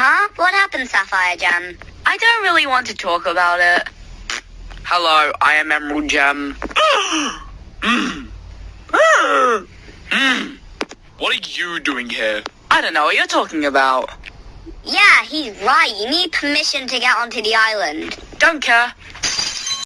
Huh? What happened, Sapphire Gem? I don't really want to talk about it. Hello, I am Emerald Gem. What are you doing here? I don't know what you're talking about. Yeah, he's right. You need permission to get onto the island. Don't care.